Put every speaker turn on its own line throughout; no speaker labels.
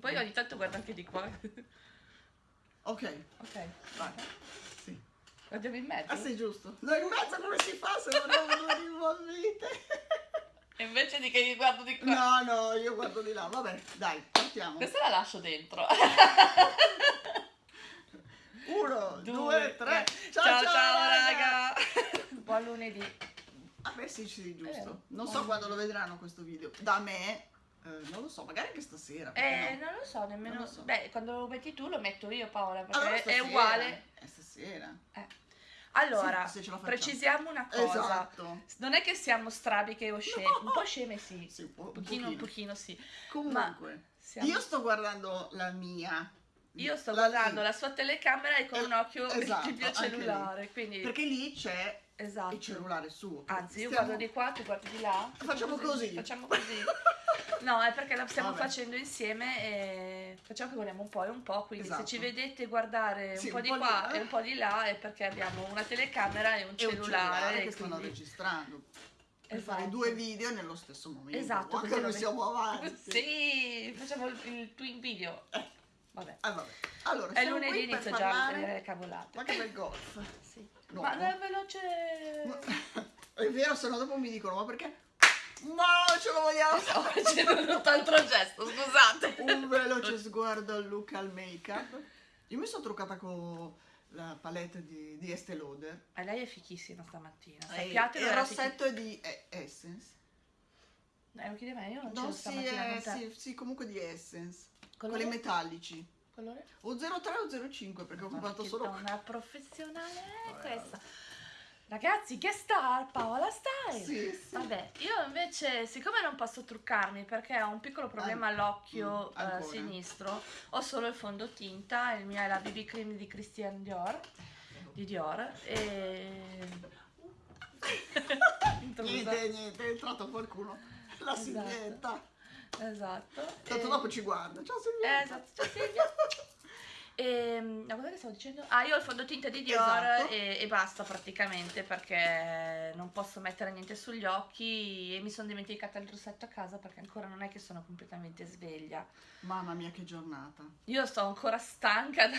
Poi ogni tanto guardo anche di qua.
Ok,
Ok.
vai. Sì.
Guardiamo in mezzo.
Ah sì, giusto. No, in mezzo come si fa se non abbiamo due rivolvite?
E invece di che mi guardo di qua.
No, no, io guardo di là. Vabbè, dai, partiamo.
Questa la lascio dentro.
Uno, due, tre.
Ciao ciao, raga. Buon lunedì.
Ah beh sì, sì, giusto.
Vero.
Non so
Buon
quando lo vedranno questo video. Da me, eh, non lo so, magari anche stasera.
Eh,
no?
non lo so nemmeno.
Lo so.
Beh, quando lo metti tu lo metto io, Paola, perché
Allora,
è
stasera.
uguale.
È stasera.
Eh. Allora,
Sì,
precisiamo una cosa.
Esatto.
Non è che siamo strabiche o sceme,
No.
un po' sceme sì.
Sì, un po-
un pochino, un
pochino.
sì.
Comunque,
Siamo-
io sto guardando la mia.
Io sto
La
guardando
lì.
la sua telecamera e con
Eh,
un occhio
esatto,
il mio cellulare. Quindi,
Perché lì c'è
esatto.
il cellulare suo.
Anzi, io
Stiamo-
guardo di qua, tu guardi di là.
Facciamo così.
Facciamo così. No, è perché la stiamo
Vabbè.
facendo insieme e facciamo che vogliamo un po' e un po', quindi
Esatto.
se ci vedete guardare un
Sì,
po'
un
di
po' lì,
qua
eh.
e un po' di là è perché abbiamo una telecamera e un
E un
cellulare.
cellulare
e
che stanno
quindi-
registrando. Per
Esatto.
fare due video nello stesso momento.
Esatto,
Anche
così
noi siamo avanti.
Sì, facciamo il, il twin video.
Eh.
Vabbè.
Ah, vabbè. Allora,
È lunedì inizio già le cavolate.
Ma che bel golf.
Sì.
No.
Ma è veloce.
È vero, se no dopo mi dicono, ma perché? Ma ce lo vogliamo
Stavo facendo tutt'altro gesto, scusate.
Un veloce sguardo al look al make-up. Io mi sono truccata con la palette di, di Estée Lauder.
Eh, lei è fichissima stamattina.
E
Sappiatelo.
il rossetto è di eh, Essence.
Eh, lo chiede a me, io non
No,
c'ero
sì,
stamattina
eh, sì, sì, comunque di Essence.
Colore?
Quelli metallici.
Colore?
O 03 o 05 perché ho comprato solo
donna professionale
Vabbè,
questa. Ragazzi, che star, Paola Style.
Sì, sì.
Vabbè, io invece, siccome non posso truccarmi perché ho un piccolo problema all'occhio
mm, ancora.
sinistro, ho solo il fondotinta, il mio è la BB cream di Christian Dior, di Dior, e...
Niente, niente, è entrato qualcuno. La
Esatto.
Silvietta.
Esatto.
Tanto
e-
dopo ci guarda. Ciao
Eh,
Silvietta.
esatto, ciao Silvia. E, no, cosa che stavo dicendo? Ah, io ho il fondotinta di Dior
Esatto.
e, e basta praticamente perché non posso mettere niente sugli occhi e mi sono dimenticata il rossetto a casa perché ancora non è che sono completamente sveglia.
Mamma mia che giornata.
Io sto ancora stanca, da-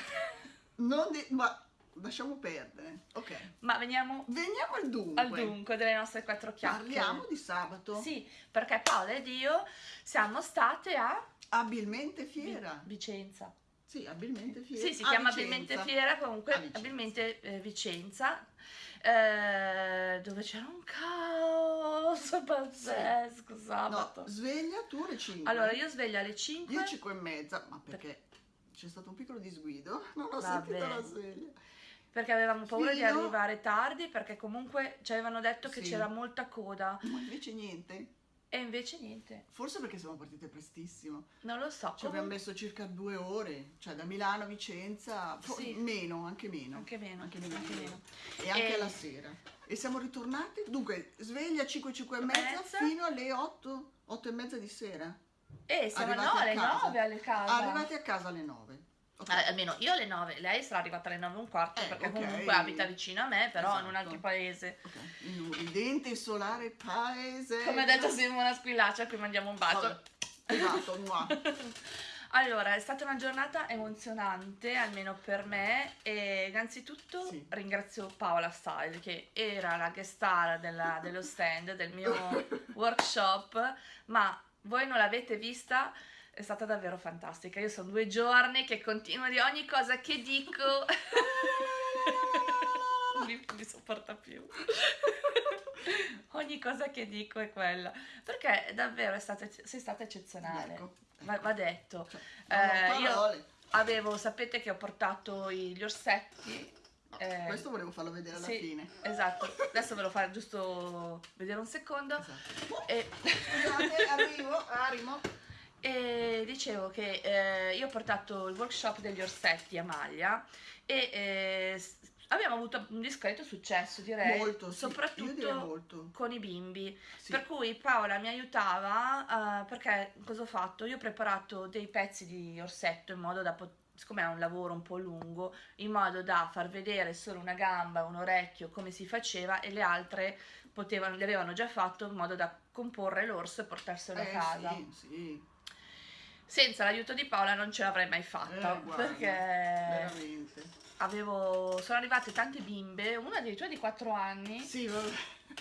Non di... ma lasciamo perdere. Ok.
ma veniamo
Veniamo al dunque.
al dunque delle nostre quattro chiacchiere.
Parliamo di sabato.
Sì, perché Paola ed io siamo state a
Abilmente fiera.
Vicenza.
Sì, abilmente fiera.
Sì, si
A
chiama
Vicenza.
abilmente fiera, comunque
Vicenza.
abilmente eh, Vicenza, eh, dove c'era un caos pazzesco sabato.
No, svegliature 5.
allora, io sveglio alle 5.
Io 5 e mezza, ma perché c'è stato un piccolo disguido. Non ho
Vabbè.
sentito la sveglia.
Perché avevamo paura di
Fino-
arrivare tardi, perché comunque ci avevano detto che
Sì.
c'era molta coda
Ma invece niente.
e invece niente.
Forse perché siamo partite prestissimo.
Non lo so.
Ci abbiamo messo circa due ore, cioè da Milano a Vicenza,
Sì.
meno, anche meno.
Anche meno,
Anche meno.
anche meno.
E anche
E-
la sera. E siamo ritornati, dunque, sveglia 5, 5 e mezza, fino alle 8, 8 e mezza di sera.
Eh, siamo
Arrivati
no, alle
casa.
9 alle casa.
Arrivati a casa alle 9. Ok.
Eh, almeno io alle 9, lei sarà arrivata alle 9 e un quarto
Eh,
perché
ok.
comunque abita vicino a me, però in un
Esatto.
altro paese.
Ok. In un ridente e solare paese.
Come ha detto Simona Squillaccia, a cui mandiamo un bacio.
Vabbè. Esatto, mua.
Allora, è stata una giornata emozionante, almeno per me, e innanzitutto
Sì.
ringrazio Paola Style, che era la guest star della- dello stand del mio workshop, ma voi non l'avete vista, è stata davvero fantastica. Io sono due giorni che continuo di ogni cosa che dico. non mi, mi sopporta più. ogni cosa che dico è quella. Perché davvero è stata, sei stata eccezionale.
Ecco.
Va, va detto.
Cioè,
Eh, io avevo, sapete che ho portato gli orsetti. Eh,
Questo volevo farlo vedere alla
sì,
fine.
Esatto, adesso ve lo farò giusto vedere un secondo.
Esatto.
E,
Scusate, arrivo, arrivo.
E dicevo che eh, io ho portato il workshop degli orsetti a maglia e eh, abbiamo avuto un discreto successo, direi.
Molto, sì. Io direi
soprattutto
molto.
con i bimbi.
Sì.
Per cui Paola mi aiutava eh, perché cosa ho fatto? Io ho preparato dei pezzi di orsetto in modo da poter siccome è un lavoro un po' lungo, in modo da far vedere solo una gamba, un orecchio, come si faceva e le altre potevano, le avevano già fatto in modo da comporre l'orso e portarselo
Eh,
a casa.
Sì, sì.
Senza l'aiuto di Paola non ce l'avrei mai fatta
Eh, guarda,
perché
Veramente.
avevo, sono arrivate tante bimbe, una addirittura di 4 anni,
Sì, vabbè.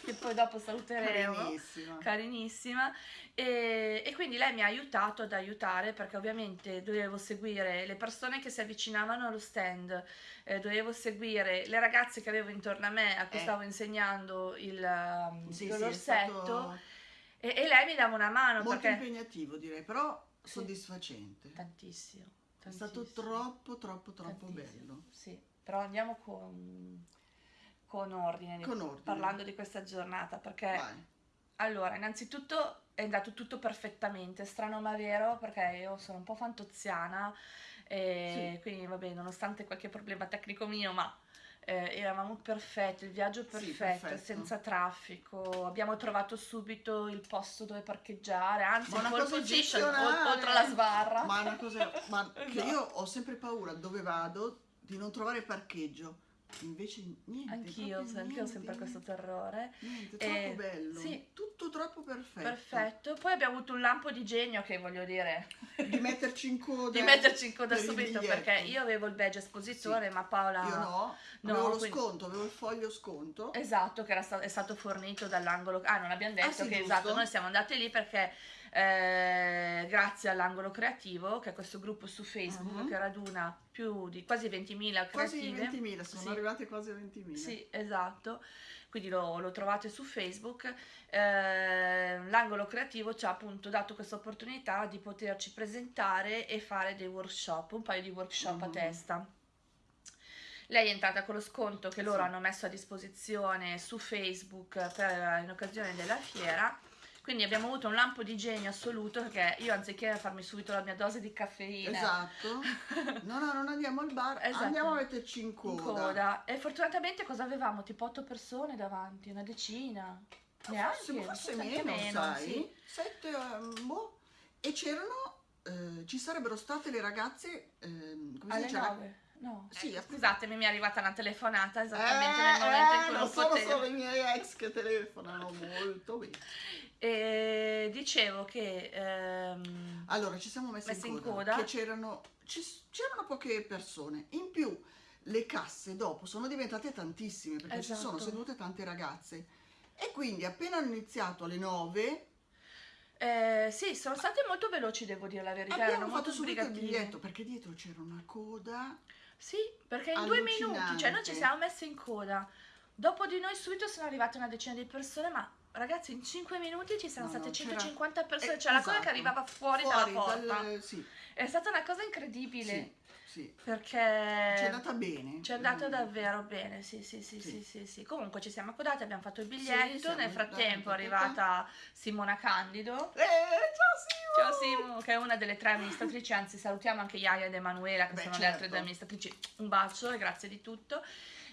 che poi dopo saluteremo.
Carinissima.
carinissima e, e quindi lei mi ha aiutato ad aiutare perché ovviamente dovevo seguire le persone che si avvicinavano allo stand, eh, dovevo seguire le ragazze che avevo intorno a me a cui
Eh.
stavo insegnando il,
Sì, sì, è
l'orsetto
stato,
e, e lei mi dava una mano
molto
perché
impegnativo direi, però
Sì.
Soddisfacente.
tantissimo,
È stato
tantissimo,
troppo, troppo, troppo
tantissimo.
bello.
Sì, però andiamo con, con ordine, di-
Con ordine.
parlando di questa giornata perché
Vai.
Allora, innanzitutto è andato tutto perfettamente, strano ma vero, perché io sono un po' fantoziana, e quindi vabbè, nonostante qualche problema tecnico mio, ma eh, eravamo perfetti, il viaggio
Sì,
perfetto,
perfetto.
senza traffico, abbiamo trovato subito il posto dove parcheggiare, anzi,
Ma una cosa eccezionale.
oltre la sbarra.
Ma una cosa ma che
Esatto.
io ho sempre paura dove vado di non trovare parcheggio. Invece niente.
Anch'io, anch'io ho sempre questo terrore.
Niente,
Eh,
troppo bello.
sì.
Tutto troppo perfetto.
Perfetto. Poi abbiamo avuto un lampo di genio che voglio dire,
Di metterci in coda.
di metterci in coda
per
subito perché io avevo il badge espositore, ma Paola
Io no,
No,
avevo lo
quindi-
sconto, avevo il foglio sconto.
Esatto, che era sta- è stato fornito dall'angolo. Ah, non abbiamo detto
Ah, sì,
che
giusto.
esatto, noi siamo andati lì perché eh, grazie all'angolo creativo, che è questo gruppo su Facebook
Mhm.
che raduna più di quasi 20.000
Quasi
creative.
20.000, sono
Sì.
arrivate quasi a 20.000.
Sì, esatto. Quindi lo, lo trovate su Facebook. Eh, l'angolo creativo ci ha appunto dato questa opportunità di poterci presentare e fare dei workshop, un paio di workshop a
Mhm.
testa. Lei è entrata con lo sconto che loro
Sì.
hanno messo a disposizione su Facebook per- in occasione della fiera. Quindi abbiamo avuto un lampo di genio assoluto perché io anziché farmi subito la mia dose di caffeina
Esatto. No, no, non andiamo al bar,
Esatto.
andiamo a metterci in coda.
in coda. E fortunatamente cosa avevamo? Tipo otto persone davanti, una decina. Neanche,
Forse, forse
anche
meno, sai?
sì.
Sette, ehm, boh. E c'erano, eh, ci sarebbero state le ragazze, ehm, come si
Alle
dice?
nove. No.
Sì,
Eh,
appunto.
scusatemi, mi è arrivata una telefonata esattamente
Eh,
nel momento in
eh,
cui
non sono
potevo.
solo i miei ex che telefonano molto bene.
E dicevo che ehm,
Allora, ci siamo messi
Messi
in
in
coda,
coda.
che c'erano, poche persone. In più, le casse dopo sono diventate tantissime perché ci sono
Esatto.
sedute tante ragazze. E quindi appena hanno iniziato alle 9
eh, sì, sono state molto veloci, devo dire la verità.
abbiamo fatto subito il biglietto perché dietro c'era una coda.
Sì, perché in due minuti, cioè noi ci siamo messi in coda. Dopo di noi subito sono arrivate una decina di persone, ma ragazzi in 5 minuti ci sono
No,
state
no, c'era-
150 persone,
Eh,
cioè la cosa
esatto.
che arrivava fuori,
Fuori
dalla porta.
dal- sì,
È stata una cosa incredibile,
sì, sì.
perché...
Ci è andata bene.
Ci è andata
Mm.
davvero bene, sì, sì, sì,
Sì.
sì, sì. Comunque ci siamo accodati, abbiamo fatto il biglietto, nel frattempo è arrivata Simona Candido.
Eh, ciao
Ciao
Simo!
Che è una delle tre amministratrici, anzi salutiamo anche Iaia ed Emanuela che
Beh,
sono le
certo.
altre due amministratrici. Un bacio e grazie di tutto.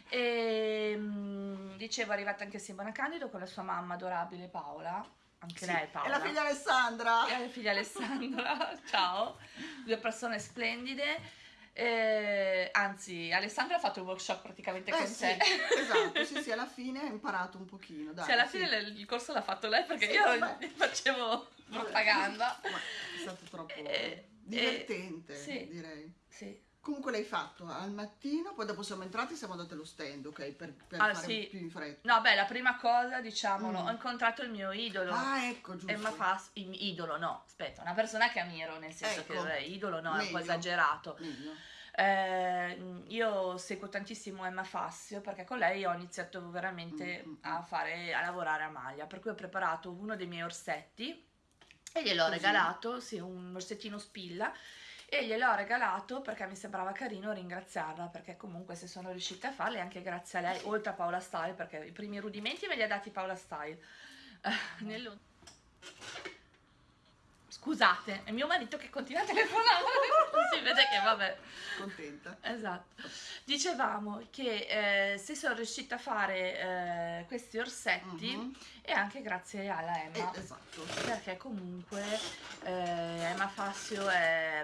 E mm, dicevo, è arrivata anche Simona Candido con la sua mamma adorabile Paola, anche
Sì,
lei Paola.
E la figlia Alessandra.
E la figlia Alessandra, ciao, due persone splendide. Eh, anzi, Alessandra ha fatto il workshop praticamente
Eh
con
sì,
te.
esatto, sì, sì, alla fine ha imparato un pochino, dai.
Sì, alla
sì.
fine il il corso l'ha fatto lei perché
Sì,
io
vabbè.
facevo propaganda.
Ma è stato troppo
Eh,
divertente,
eh, sì.
direi.
Sì.
Comunque l'hai fatto al mattino, poi dopo siamo entrati e siamo andati allo stand, ok? Per, per
Ah,
fare
sì.
più in fretta.
No, beh, la prima cosa, diciamolo,
Mm.
ho incontrato il mio idolo.
Ah, ecco, giusto.
Emma Fass, idolo no, aspetta, una persona che ammiro, nel senso
Ecco.
che eh, idolo no, è un po'
Meglio.
esagerato.
Meglio.
Eh, io seguo tantissimo Emma Fassio perché con lei ho iniziato veramente
Mm, mm,
a fare, a lavorare a maglia, per cui ho preparato uno dei miei orsetti e gliel'ho regalato, sì, un orsettino spilla. E gliel'ho regalato perché mi sembrava carino ringraziarla, perché comunque se sono riuscita a farle anche grazie a lei, oltre a Paola Style, perché i primi rudimenti me li ha dati Paola Style. Eh, Scusate, è mio marito che continua a telefonare, si vede che vabbè.
Contenta.
Esatto. Dicevamo che eh, se sono riuscita a fare eh, questi orsetti
Mhm.
è anche grazie alla Emma,
Eh, esatto.
perché comunque eh, Emma Fassio è,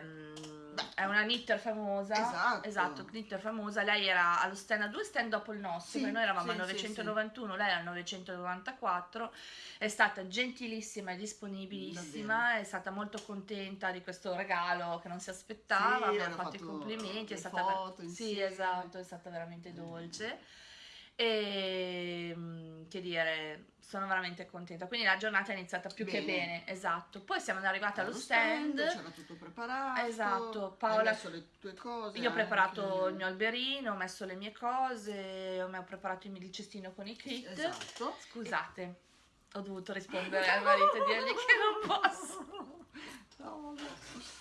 mm, è una knitter famosa.
Esatto.
Esatto, knitter famosa. Lei era allo stand, a due stand dopo il nostro,
Sì,
noi eravamo
sì,
al
sì,
991, lei al 994. È stata gentilissima e disponibilissima, è stata molto contenta di questo regalo che non si aspettava,
Sì,
abbiamo
hanno
fatto i
fatto
complimenti, è stata
foto
Sì, esatto, è stata veramente dolce. E mm, che dire, sono veramente contenta. Quindi la giornata è iniziata più che
Bene.
bene, esatto. Poi siamo arrivate allo
Allo
stand.
c'era tutto preparato.
Esatto, Paola-
messo le tue cose.
Io ho preparato il mio alberino, ho messo le mie cose, ho preparato il cestino con i kit.
Esatto.
Scusate, ho dovuto rispondere al marito e dirgli che non posso.
No, vabbè.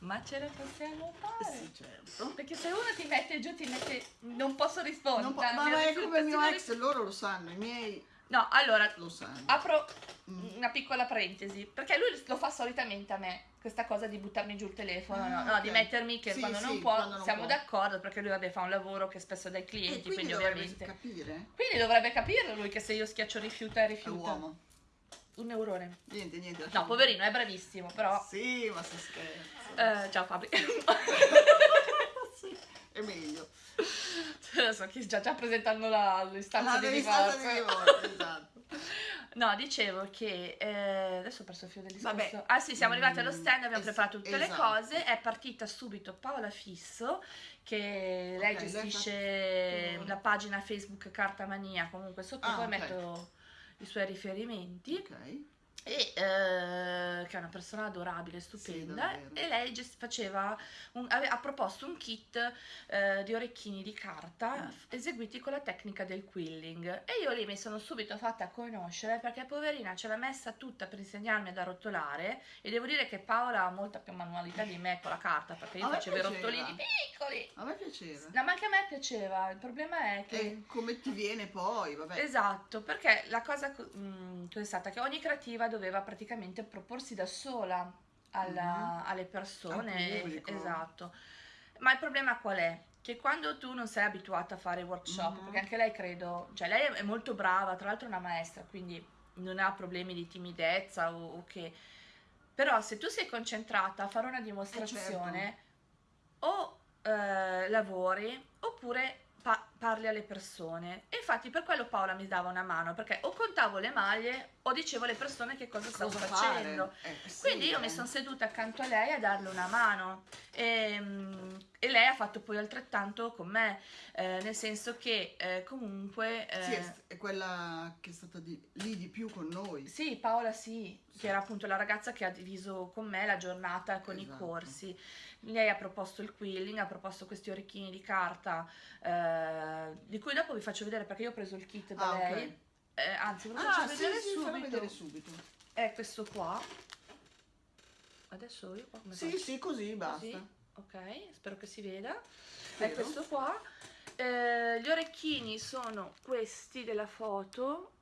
Ma ce la possiamo fare?
Sì, certo.
Perché se uno ti mette giù, ti mette. Non posso rispondere.
Non po- ma è come il mio ex, loro lo sanno, i miei
No, allora,
lo sanno.
apro
Mm.
una piccola parentesi. Perché lui lo fa solitamente a me, questa cosa di buttarmi giù il telefono,
Ah,
no, no,
ok.
di mettermi che
Sì,
quando non
sì,
può,
quando non
siamo d'accordo, perché lui vabbè fa un lavoro che spesso dai
E
clienti,
quindi,
quindi,
dovrebbe
ovviamente.
capire.
Quindi dovrebbe capirlo lui che se io schiaccio rifiuta e
È
rifiuta.
uomo.
Un neurone.
Niente, niente.
No, poverino, è bravissimo, però.
Sì, ma si scherza.
Eh, ciao Fabri.
Sì, è meglio.
Adesso che sta già presentando la, l'istanza
Ah,
di divorzio.
di divorzio, esatto.
No, dicevo che eh, adesso ho perso il filo del discorso.
Vabbè.
Ah sì, siamo arrivati allo stand, abbiamo
es-
preparato tutte le
esatto.
cose, è partita subito Paola Fisso che lei gestisce la pagina Facebook Carta Mania, comunque sotto
Ah,
poi
ok.
metto i suoi riferimenti
Ok.
E eh, che è una persona adorabile, stupenda
davvero.
e lei faceva un- ave- ha proposto un kit eh, di orecchini di carta
Mm.
eseguiti con la tecnica del quilling e io lì mi sono subito fatta conoscere perché poverina ce l'ha messa tutta per insegnarmi ad arrotolare e devo dire che Paola ha molta più manualità di me con la carta perché io facevo i
piaceva.
rottolini piccoli
A me piaceva.
no ma anche a me piaceva il problema è che
E come ti viene poi, vabbè.
Esatto, perché la cosa co- mm, è stata che ogni creativa doveva praticamente proporsi da sola alla- alle persone.
Al.
Esatto. Ma il problema qual è? Che quando tu non sei abituata a fare workshop,
Mhm.
perché anche lei credo, cioè lei è molto brava, tra l'altro è una maestra, quindi non ha problemi di timidezza o, o che... Però se tu sei concentrata a fare una dimostrazione, o eh, lavori oppure pa- parli alle persone. E infatti per quello Paola mi dava una mano, perché o contavo le maglie o dicevo alle persone che cosa stavo
Cosa
facendo.
fare? Eh, sì,
Quindi io mi
eh.
sono seduta accanto a lei a darle una mano e, mm, e lei ha fatto poi altrettanto con me, eh, nel senso che eh, comunque... eh,
Sì, è, è quella che è stata di- lì di più con noi.
sì, Paola sì, che era appunto la ragazza che ha diviso con me la giornata con i
Esatto.
corsi. Lei ha proposto il quilling, ha proposto questi orecchini di carta, eh, di cui dopo vi faccio vedere perché io ho preso il kit da
Ah,
lei. Eh, anzi, ve lo faccio
Ah, sì,
vedere
sì,
subito.
vedere subito.
È questo qua. Adesso io qua come
Sì,
faccio?
sì, così basta.
Così? Ok, spero che si veda. È
Spero.
questo qua. Eh, gli orecchini sono questi della foto.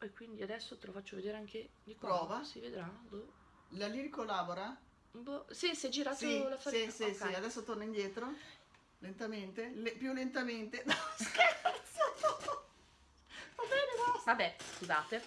E quindi adesso te lo faccio vedere anche di qua.
Prova.
Si vedrà? Boh.
La Liri collabora?
Boh, Sì, si è girato
Sì,
la
sì,
farina.
sì,
Ok.
sì, adesso torna indietro. Lentamente, Le- più lentamente. No, scherzo!
Vabbè, scusate.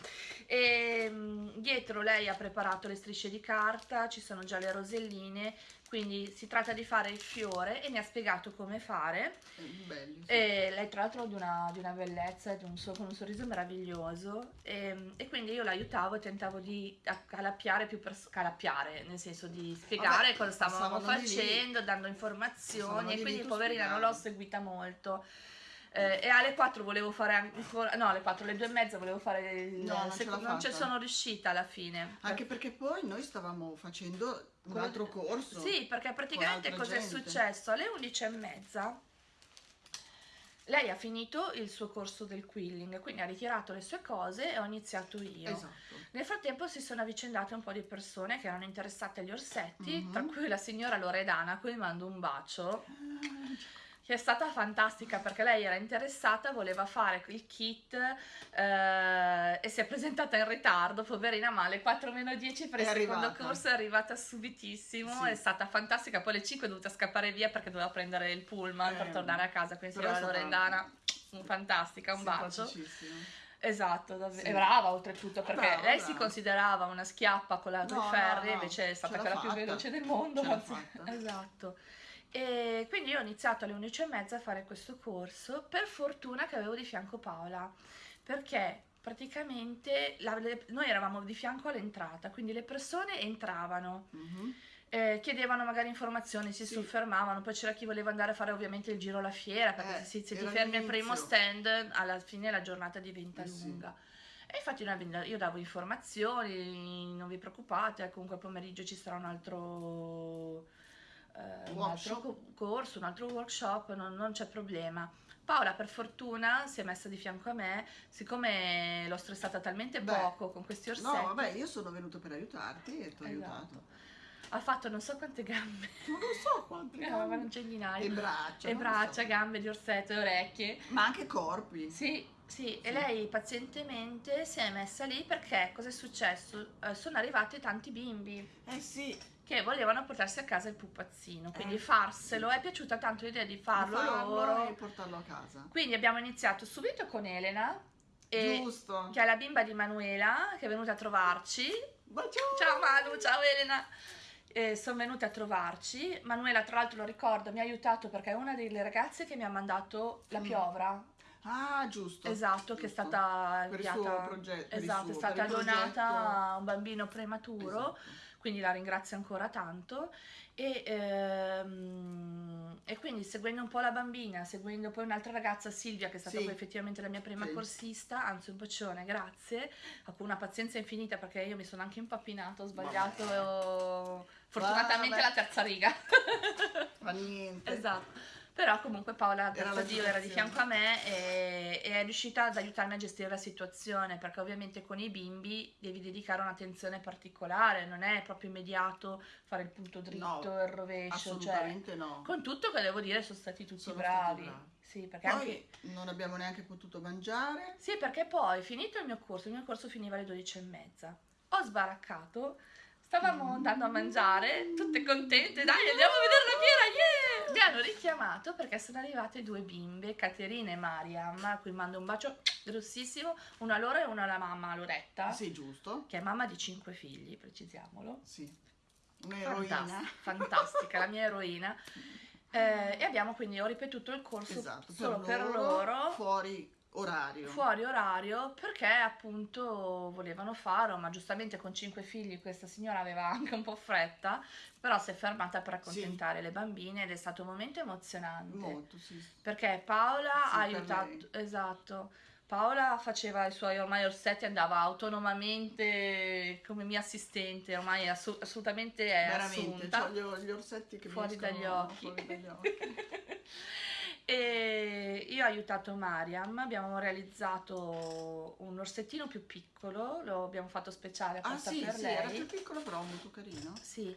E, dietro lei ha preparato le strisce di carta, ci sono già le roselline, quindi si tratta di fare il fiore e mi ha spiegato come fare.
Eh, Belli. sì.
E lei tra l'altro di una, di una bellezza, di un, so- con un sorriso meraviglioso e, e quindi io l'aiutavo e tentavo di accalappiare più persone, calappiare, nel senso di spiegare
Vabbè,
cosa stavamo
lì.
facendo, dando informazioni e quindi poverina non l'ho seguita molto. Eh, e alle 4 volevo fare ancora, no alle 4, alle 2 e mezza volevo fare il
No, non ce
seco-
l'ha
non ci sono riuscita alla fine.
Anche perché poi noi stavamo facendo un altro corso.
Sì, perché praticamente cosa è successo? Alle 11 e mezza lei ha finito il suo corso del quilling, quindi ha ritirato le sue cose e ho iniziato io.
Esatto.
Nel frattempo si sono avvicendate un po' di persone che erano interessate agli orsetti,
Mhm.
tra cui la signora Loredana, a cui mando un bacio, che è stata fantastica perché lei era interessata, voleva fare il kit eh, e si è presentata in ritardo, poverina, ma alle 4 meno 10 per
È
il secondo
arrivata.
corso è arrivata subitissimo,
Sì.
è stata fantastica, poi alle 5 è dovuta scappare via perché doveva prendere il pullman per
Eh,
tornare a casa, quindi signora
stata
Loredana, fantastica, un bacio. Esatto, davvero.
Sì.
È brava oltretutto perché
Brava,
lei si
brava.
considerava una schiappa con la
No,
ferri,
no, no,
invece è stata quella più
fatta.
veloce del mondo. Esatto. E quindi io ho iniziato alle 11 e mezza a fare questo corso, per fortuna che avevo di fianco Paola, perché praticamente la- le- noi eravamo di fianco all'entrata, quindi le persone entravano,
Mhm.
eh, chiedevano magari informazioni, si
Sì.
soffermavano, poi c'era chi voleva andare a fare ovviamente il giro alla fiera, perché
Eh,
se, se ti fermi al primo stand, alla fine la giornata diventa
Eh sì.
lunga. E infatti io davo informazioni, non vi preoccupate, comunque al pomeriggio ci sarà un altro, eh, un altro corso, un altro workshop, non, non c'è problema. Paola per fortuna si è messa di fianco a me, siccome l'ho stressata talmente
Beh,
poco con questi orsetti.
No, vabbè, io sono venuto per aiutarti e ti ho aiutato.
Esatto. Ha fatto non so quante gambe,
Non lo so quante gambe.
c'è centinaia.
E braccia.
E braccia,
so.
gambe di orsetto e orecchie.
Ma anche corpi.
Sì, sì, e
Sì.
lei pazientemente si è messa lì perché cosa è successo? Eh, sono arrivati tanti bimbi
Eh sì,
che volevano portarsi a casa il pupazzino, quindi
Eh,
farselo. È piaciuta tanto l'idea di
di
farlo, loro.
e portarlo a casa.
Quindi abbiamo iniziato subito con Elena, e-
Giusto.
che è la bimba di Manuela, che è venuta a trovarci.
Bacione.
Ciao Manu, ciao Elena. Eh, sono venute a trovarci. Manuela, tra l'altro, lo ricordo, mi ha aiutato perché è una delle ragazze che mi ha mandato la
Mm.
piovra.
Ah, giusto.
Esatto, che è
giusto.
stata
per il
inviata.
progetto.
Esatto, è
suo-
stata
per il
donata a un bambino prematuro,
Esatto.
Quindi la ringrazio ancora tanto. E, ehm, e quindi seguendo un po' la bambina, seguendo poi un'altra ragazza, Silvia, che è stata
Sì.
poi effettivamente la mia prima
Sì.
corsista, anzi un bacione, grazie, con una pazienza infinita perché io mi sono anche impappinato, ho sbagliato fortunatamente
Vabbè.
la terza riga.
Fa niente.
Esatto. Però comunque Paola, grazie a Dio, era di fianco a me e, e è riuscita ad aiutarmi a gestire la situazione perché ovviamente con i bimbi devi dedicare un'attenzione particolare, non è proprio immediato fare il punto dritto,
No,
il rovescio, cioè,
Assolutamente no.
con tutto che devo dire sono stati tutti
Sono
bravi.
bravi.
Sì, perché
Poi
anche
non abbiamo neanche potuto mangiare.
sì, perché poi finito il mio corso, il mio corso finiva alle 12 e mezza. Ho sbaraccato, stavamo
Mm.
andando a mangiare, tutte contente, dai andiamo a vedere la fiera, yeah! Mi hanno richiamato perché sono arrivate due bimbe, Caterina e Mariam, a cui mando un bacio grossissimo, una a loro e una alla mamma, Loretta,
Sì, giusto.
che è mamma di cinque figli, precisiamolo.
Sì. Un'eroina.
Fantastica, fantastica, la mia eroina. Eh, e abbiamo quindi, ho ripetuto il corso
Esatto,
solo per loro
fuori orario.
fuori orario perché appunto volevano farlo, ma giustamente con cinque figli questa signora aveva anche un po' fretta, però si è fermata per accontentare le bambine ed è stato un momento emozionante
Molto, sì.
perché Paola
Sì,
ha aiutato, esatto. Paola faceva i suoi ormai orsetti, andava autonomamente come mia assistente, ormai è assu- assolutamente è
Veramente,
assunta.
c'ho gli, gli orsetti che
fuori dagli occhi.
fuori dagli occhi.
E io ho aiutato Mariam, abbiamo realizzato un orsettino più piccolo, lo abbiamo fatto speciale
ah
apposta
sì,
per
sì,
lei.
era più piccolo però molto carino.
Sì,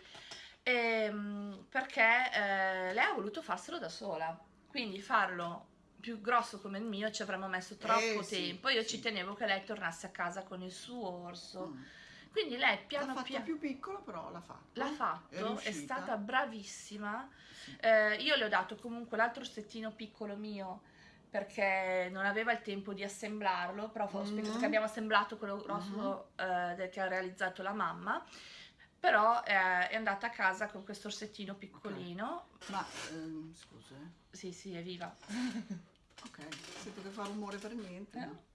Ehm, perché eh, lei ha voluto farselo da sola, quindi farlo più grosso come il mio ci avremmo messo troppo
Eh, sì,
tempo. Io
sì.
ci tenevo che lei tornasse a casa con il suo orso.
Mm.
Quindi lei
L'ha
piano piano
più piccolo però l'ha fatto.
l'ha
È
fatto, è,
riuscita.
stata bravissima.
Sì.
Eh, io le ho dato comunque l'altro orsettino piccolo mio perché non aveva il tempo di assemblarlo, però che abbiamo assemblato quello grosso eh, del- che ha realizzato la mamma. Però eh, è andata a casa con questo orsettino piccolino.
Ma ehm, scusa, eh.
Sì, sì, è viva.
ok, sento che fa rumore per niente.
Eh.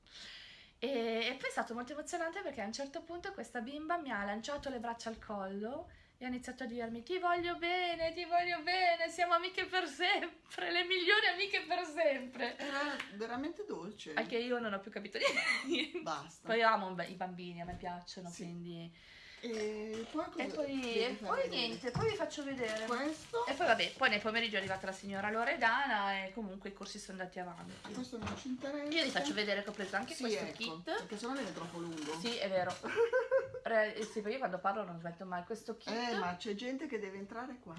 E, e poi è stato molto emozionante perché a un certo punto questa bimba mi ha lanciato le braccia al collo e ha iniziato a dirmi ti voglio bene, ti voglio bene, siamo amiche per sempre, le migliori amiche per sempre.
Era veramente dolce.
Anche io non ho più capito niente.
Basta.
Poi amo i bambini, a me piacciono,
Sì.
quindi...
E poi
E poi, e niente, poi vi faccio vedere.
Questo,
E poi vabbè, poi nel pomeriggio è arrivata la signora Loredana e comunque i corsi sono andati avanti.
questo non ci interessa.
Io vi faccio vedere che ho preso anche
sì,
questo
ecco,
kit.
Perché sennò viene troppo lungo.
Sì, è vero. Re- sì, io quando parlo non smetto mai. Questo kit
Eh, ma c'è gente che deve entrare qua.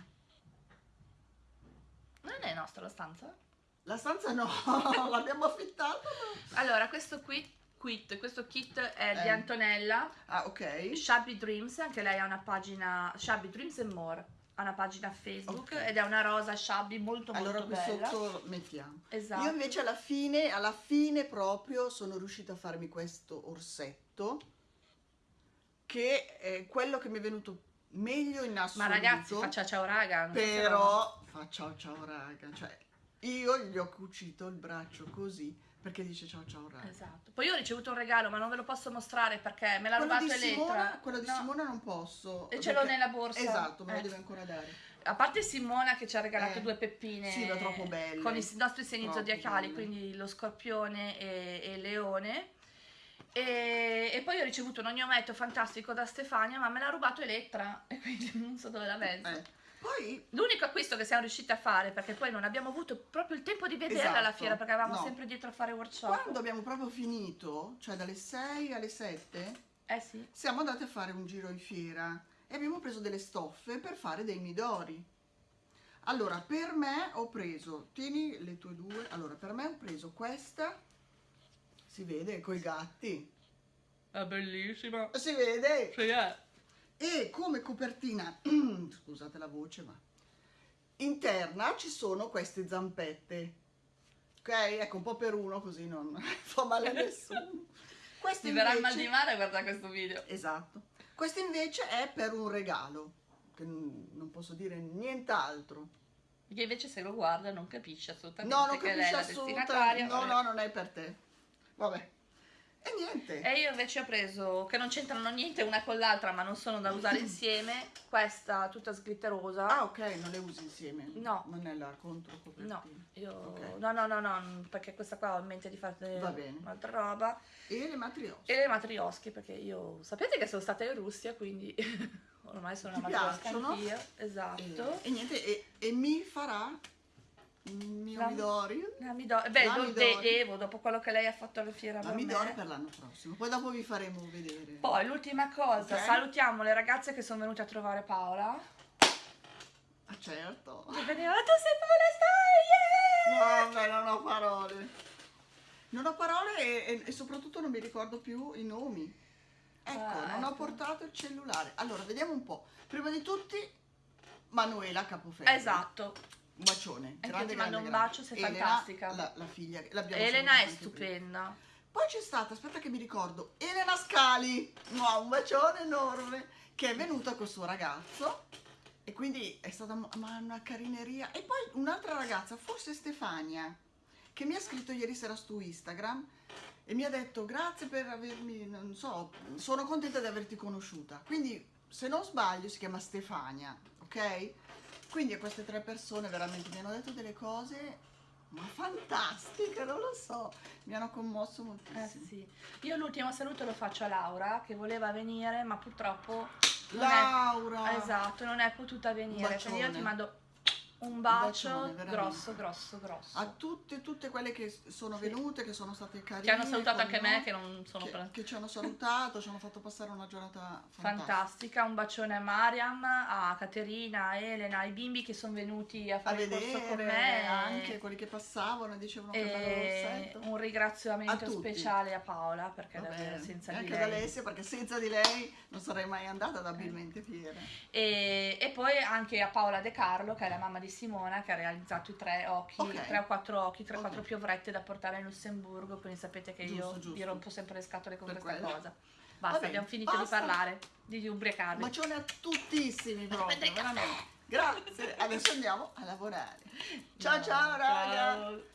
non è nostra la stanza.
La stanza no, l'abbiamo affittata. ma-
Allora, questo qui, quit, questo kit è di
Eh.
Antonella,
Ah, ok.
Shabby Dreams, anche lei ha una pagina Shabby Dreams and More. ha una pagina Facebook
Ok.
ed è una rosa shabby molto
allora
molto
qui
bella.
sotto mettiamo.
Esatto.
Io invece alla fine, alla fine proprio sono riuscita a farmi questo orsetto che è quello che mi è venuto meglio in
Ma
assoluto.
ragazzi, faccia ciao raga. no.
Però fa ciao ciao raga, cioè io gli ho cucito il braccio così perché dice ciao ciao raga.
Esatto. Poi io ho ricevuto un regalo, ma non ve lo posso mostrare perché me l'ha rubato
Simona,
Elettra.
quello di
No,
Simona non posso.
E ce l'ho nella borsa.
Esatto, me lo
Eh.
deve ancora dare.
A parte Simona che ci ha regalato
Eh,
due peppine
sì, ma troppo belle.
con i nostri segni zodiacali, quindi lo scorpione e, e leone. E, e poi ho ricevuto un ognometto fantastico da Stefania, ma me l'ha rubato Elettra e quindi non so dove l'ha messo.
Eh. Poi
L'unico acquisto che siamo riusciti a fare, perché poi non abbiamo avuto proprio il tempo di vederla alla
Esatto,
fiera, perché eravamo
no.
sempre dietro a fare workshop.
quando abbiamo proprio finito, cioè dalle 6 alle 7,
Eh sì.
siamo andati a fare un giro in fiera e abbiamo preso delle stoffe per fare dei midori. Allora, per me ho preso, tieni le tue due, allora per me ho preso questa, si vede, coi gatti,
È bellissima.
si vede,
Sì, eh.
E come copertina, scusate la voce ma, interna ci sono queste zampette, ok? Ecco, un po' per uno così non fa male a nessuno. Queste
Ti verrà
invece-
mal di mare a guardare questo video.
Esatto. Questo invece è per un regalo, che non posso dire nient'altro.
Che invece se lo guarda non capisce assolutamente
No, non
che lei è la
assolutamente. No, no, non è per te. Vabbè. E niente.
E io invece ho preso, che non c'entrano niente una con l'altra, ma non sono da usare insieme, questa tutta sglitterosa.
Ah, ok, non le usi insieme.
No.
Non è la controcopertina.
No, io
Ok.
no, no, no, no, perché questa qua ho in mente di fare un'altra roba.
E le matriosche.
E le matriosche, perché io sapete che sono stata in Russia, quindi ormai sono
Ti
una matriosca anch'io. Esatto.
E, e niente, e, e mi farà
La-
Midori.
La Midori, beh,
La
lo
Midori.
devo dopo quello che lei ha fatto alla fiera
La Midori
me.
per l'anno prossimo. Poi dopo vi faremo vedere.
Poi l'ultima cosa,
Ok.
salutiamo le ragazze che sono venute a trovare Paola.
Ah, certo.
E venivano, tu sei Paola, stai!
Vabbè, non ho parole. Non ho parole e, e- soprattutto non mi ricordo più i nomi. Ecco,
Ah,
non ho
ecco.
portato il cellulare. Allora, vediamo un po'. Prima di tutti, Manuela
Yeah!
Capoferro.
Esatto.
Un bacione.
Anche
grande,
ti mando un bacio, sei
Elena,
fantastica.
La, la figlia. l'abbiamo
Elena è
anche prima.
stupenda.
Poi c'è stata, aspetta che mi ricordo, Elena Scali. No, un bacione enorme. Che è venuta col suo ragazzo. E quindi è stata ma una carineria. E poi un'altra ragazza, forse Stefania, che mi ha scritto ieri sera su Instagram e mi ha detto grazie per avermi, non so, sono contenta di averti conosciuta. Quindi, se non sbaglio, si chiama Stefania, ok? Quindi queste tre persone veramente mi hanno detto delle cose, ma fantastiche, non lo so, mi hanno commosso
Eh
moltissimo.
sì. Io l'ultimo saluto lo faccio a Laura che voleva venire, ma purtroppo non
Laura!
è, esatto, non è potuta venire. Quindi io ti mando un bacio
bacione, veramente.
grosso, grosso, grosso.
A tutte, tutte quelle che sono
Sì.
venute, che sono state carine.
Che hanno salutato anche
noi,
me, che non sono
che, che ci hanno salutato, ci hanno fatto passare una giornata fantastica.
fantastica. Un bacione a Mariam, a Caterina, a Elena, ai bimbi che sono venuti a
A
fare il corso
vedere
con me.
anche quelli che passavano e dicevano che bello
E
rossetto.
un ringraziamento
A
speciale a Paola perché
Va
davvero senza
E
di
anche
lei
ad Alessia perché senza di lei non sarei mai andata ad Abilmente Fiera.
E, e poi anche a Paola De Carlo, che è la mamma di Simona, che ha realizzato i tre occhi,
Ok.
tre o quattro occhi, tre o
Ok.
quattro piovrette da portare in Lussemburgo. Quindi sapete che io
Giusto, giusto.
vi rompo sempre le scatole con
Per
questa
quello.
cosa. Basta,
bene,
abbiamo finito
basta.
di parlare, di ubriacarvi.
Bacione a tuttissimi proprio, veramente. Grazie, adesso andiamo a lavorare. Ciao ciao raga!
Ciao.